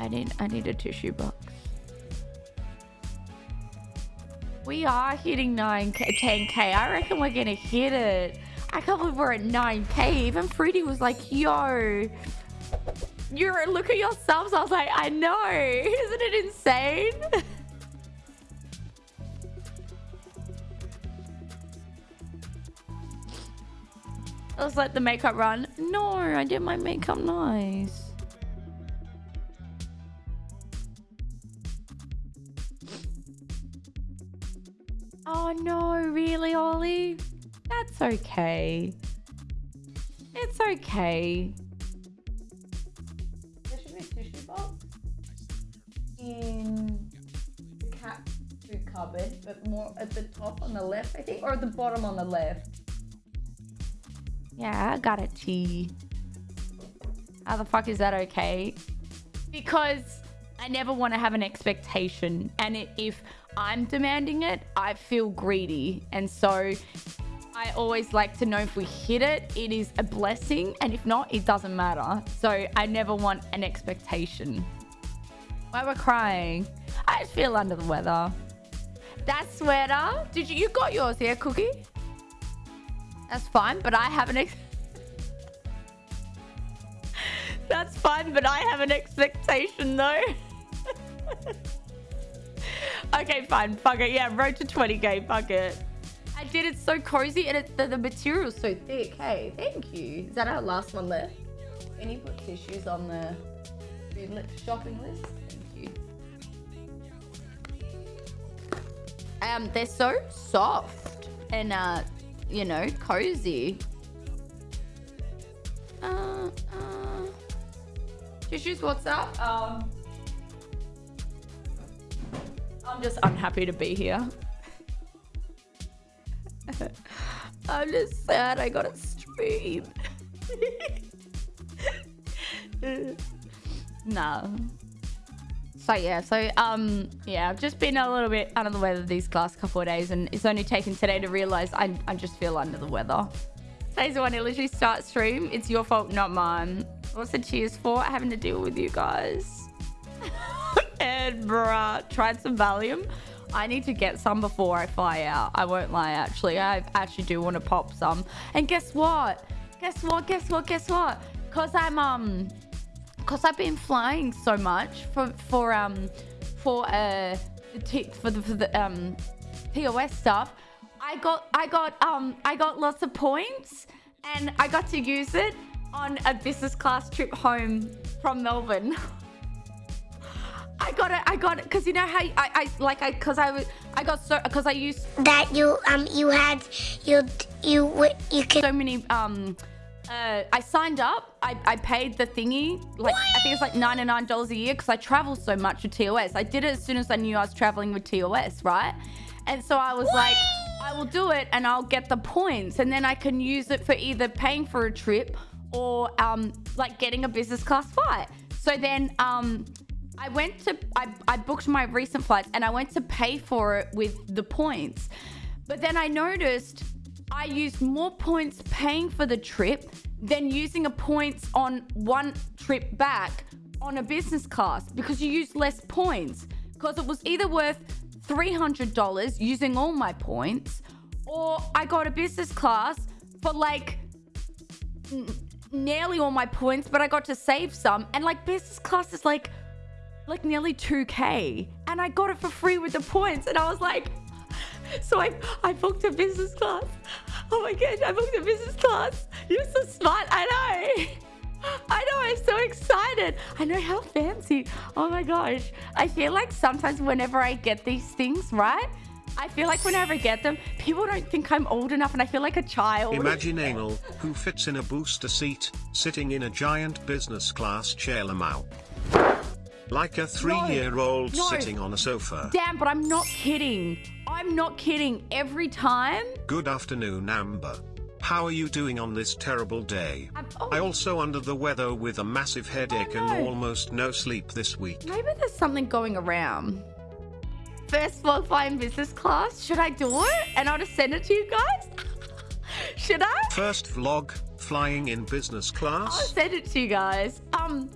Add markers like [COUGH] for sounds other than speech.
I need I need a tissue box. We are hitting 9k 10k. I reckon we're gonna hit it. I can't believe we're at 9k. Even Fruity was like, yo. You're look at your subs. I was like, I know. [LAUGHS] Isn't it insane? [LAUGHS] I was like the makeup run. No, I did my makeup nice. Oh no, really, Ollie? That's okay. It's okay. There should be a tissue box in the cat food cupboard, but more at the top on the left, I think, or at the bottom on the left. Yeah, I got a T. How the fuck is that okay? Because I never want to have an expectation. And it, if I'm demanding it, I feel greedy. And so I always like to know if we hit it, it is a blessing. And if not, it doesn't matter. So I never want an expectation. Why we're crying? I just feel under the weather. That sweater, did you, you got yours here, Cookie? That's fine, but I have an ex- [LAUGHS] That's fine, but I have an expectation though. [LAUGHS] okay, fine. Fuck it. Yeah, road to 20k. Fuck it. I did it so cozy and it, the, the material's so thick. Hey, thank you. Is that our last one left? Any put tissues on the shopping list? Thank you. Um, they're so soft and uh, you know, cozy. Uh, uh, tissues, what's up? Um, I'm just unhappy to be here. I'm just sad I got a stream. [LAUGHS] no. So yeah, so um yeah, I've just been a little bit under the weather these last couple of days and it's only taken today to realize I, I just feel under the weather. Today's the one to literally starts stream. It's your fault, not mine. What's the cheers for? Having to deal with you guys. And bruh, tried some Valium. I need to get some before I fly out. I won't lie, actually. I actually do want to pop some. And guess what? Guess what? Guess what? Guess what? Because I'm, um, because I've been flying so much for, for, um, for, uh, the t for the, for the, um, POS stuff, I got, I got, um, I got lots of points and I got to use it on a business class trip home from Melbourne. [LAUGHS] I got it. I got it because you know how I, I like I because I was I got so because I used that you um you had you you you can so many um uh, I signed up. I, I paid the thingy. Like? I think it's like ninety nine dollars a year because I travel so much with TOS. I did it as soon as I knew I was traveling with TOS, right? And so I was like, I will do it and I'll get the points, and then I can use it for either paying for a trip or um like getting a business class flight. So then um I went to, I, I booked my recent flights and I went to pay for it with the points. But then I noticed I used more points paying for the trip than using a points on one trip back on a business class because you use less points. Because it was either worth $300 using all my points or I got a business class for like nearly all my points, but I got to save some. And like business class is like like nearly 2k and I got it for free with the points. And I was like so I I booked a business class. Oh my gosh I booked a business class. You're so smart I know. [LAUGHS] I know I'm so excited. I know how fancy. Oh my gosh. I feel like sometimes whenever I get these things right? I feel like whenever I get them, people don't think I'm old enough and I feel like a child. Imagine anal, who fits in a booster seat, sitting in a giant business class chair lamau. Like a three-year-old no, no. sitting on a sofa. Damn, but I'm not kidding. I'm not kidding. Every time. Good afternoon, Amber. How are you doing on this terrible day? Oh. I also under the weather with a massive headache oh, no. and almost no sleep this week. Maybe there's something going around. First vlog flying in business class. Should I do it? And I'll just send it to you guys? [LAUGHS] Should I? First vlog flying in business class? I'll send it to you guys. Um,